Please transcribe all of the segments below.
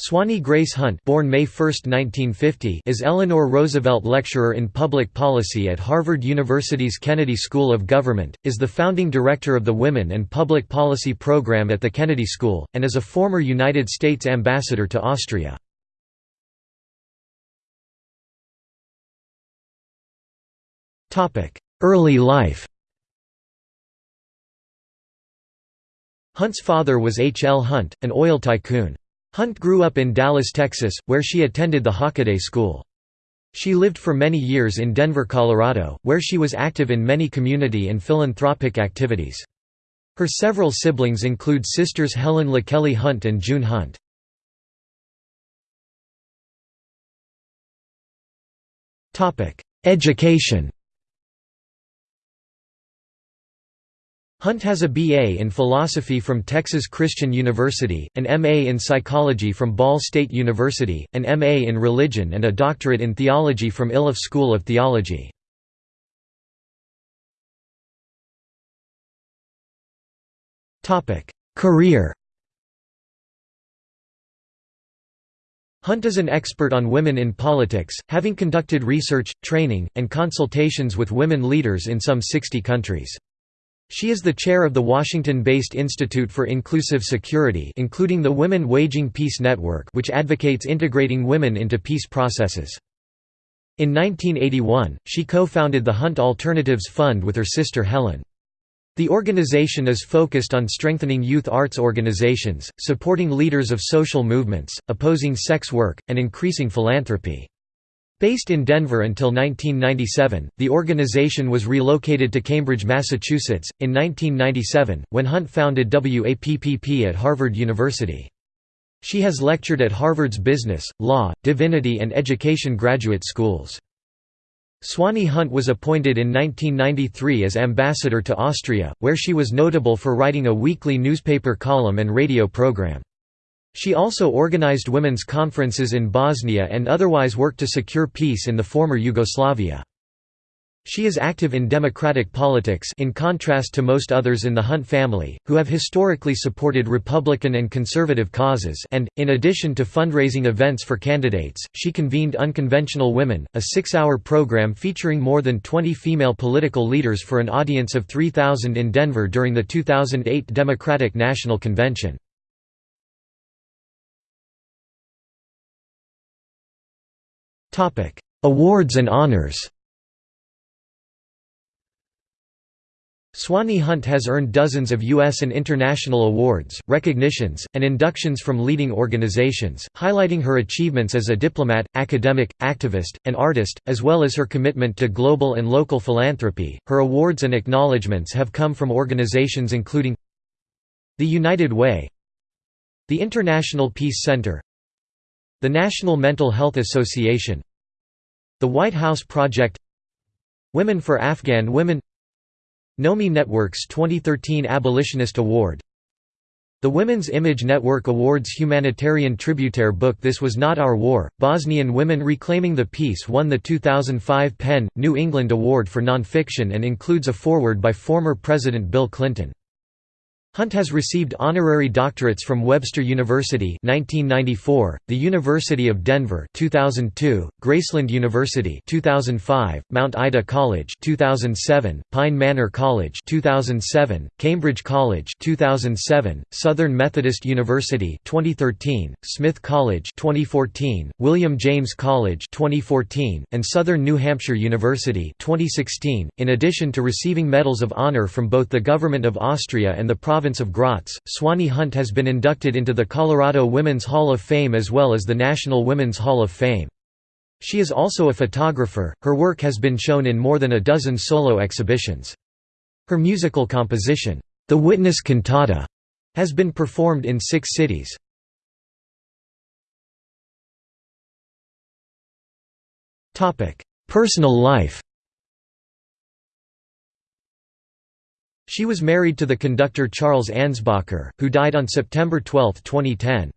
Swanee Grace Hunt born May 1, 1950, is Eleanor Roosevelt Lecturer in Public Policy at Harvard University's Kennedy School of Government, is the founding director of the Women and Public Policy Program at the Kennedy School, and is a former United States Ambassador to Austria. Early life Hunt's father was H. L. Hunt, an oil tycoon. Hunt grew up in Dallas, Texas, where she attended the Hockaday School. She lived for many years in Denver, Colorado, where she was active in many community and philanthropic activities. Her several siblings include sisters Helen LaKelly Hunt and June Hunt. Education Hunt has a B.A. in philosophy from Texas Christian University, an M.A. in psychology from Ball State University, an M.A. in religion and a doctorate in theology from Iliff School of Theology. Career Hunt is an expert on women in politics, having conducted research, training, and consultations with women leaders in some 60 countries. She is the chair of the Washington-based Institute for Inclusive Security including the Women Waging Peace Network which advocates integrating women into peace processes. In 1981, she co-founded the Hunt Alternatives Fund with her sister Helen. The organization is focused on strengthening youth arts organizations, supporting leaders of social movements, opposing sex work, and increasing philanthropy. Based in Denver until 1997, the organization was relocated to Cambridge, Massachusetts, in 1997, when Hunt founded WAPPP at Harvard University. She has lectured at Harvard's Business, Law, Divinity and Education graduate schools. Swanee Hunt was appointed in 1993 as ambassador to Austria, where she was notable for writing a weekly newspaper column and radio program. She also organized women's conferences in Bosnia and otherwise worked to secure peace in the former Yugoslavia. She is active in democratic politics in contrast to most others in the Hunt family, who have historically supported Republican and conservative causes and, in addition to fundraising events for candidates, she convened Unconventional Women, a six-hour program featuring more than 20 female political leaders for an audience of 3,000 in Denver during the 2008 Democratic National Convention. Awards and honors Swanee Hunt has earned dozens of U.S. and international awards, recognitions, and inductions from leading organizations, highlighting her achievements as a diplomat, academic, activist, and artist, as well as her commitment to global and local philanthropy. Her awards and acknowledgments have come from organizations including the United Way, the International Peace Center, the National Mental Health Association, the White House Project Women for Afghan Women Nomi Network's 2013 Abolitionist Award The Women's Image Network awards humanitarian tributary book This Was Not Our War, Bosnian Women Reclaiming the Peace won the 2005 PEN, New England Award for Nonfiction and includes a foreword by former President Bill Clinton. Hunt has received honorary doctorates from Webster University 1994, the University of Denver 2002, Graceland University 2005, Mount Ida College 2007, Pine Manor College 2007, Cambridge College 2007, Southern Methodist University 2013, Smith College 2014, William James College 2014, and Southern New Hampshire University 2016, in addition to receiving medals of honor from both the Government of Austria and the province province of Graz, Swanee Hunt has been inducted into the Colorado Women's Hall of Fame as well as the National Women's Hall of Fame. She is also a photographer, her work has been shown in more than a dozen solo exhibitions. Her musical composition, The Witness Cantata, has been performed in six cities. Personal life She was married to the conductor Charles Ansbacher, who died on September 12, 2010.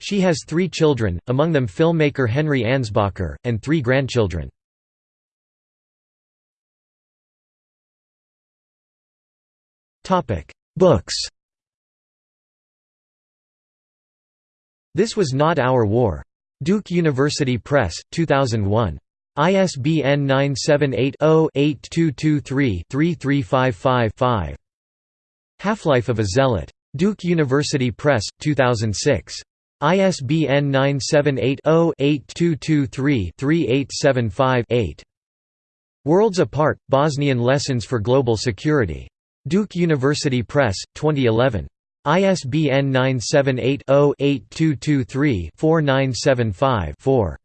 She has three children, among them filmmaker Henry Ansbacher, and three grandchildren. Books This Was Not Our War. Duke University Press, 2001. ISBN 978-0-8223-3355-5. Half-Life of a Zealot. Duke University Press, 2006. ISBN 978-0-8223-3875-8. Worlds Apart – Bosnian Lessons for Global Security. Duke University Press, 2011. ISBN 978-0-8223-4975-4.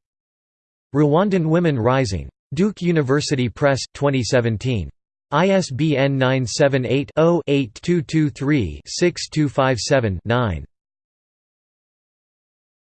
Rwandan Women Rising. Duke University Press, 2017. ISBN 978 0 8223 6257 9.